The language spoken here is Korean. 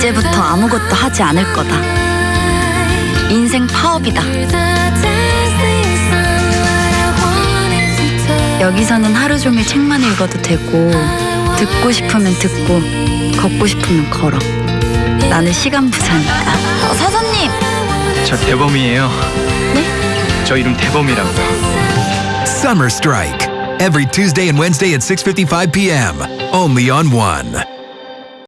이제부터 아무것도 하지 않을 거다. 인생 파업이다. 여기서는 하루 종일 책만 읽어도 되고 듣고 싶으면 듣고 걷고 싶으면 걸어. 나는 시간 부자니까. 어, 사장님. 저 대범이에요. 네? 저 이름 대범이라고요. Summer Strike. Every Tuesday and Wednesday at 6:55 p.m. Only on One.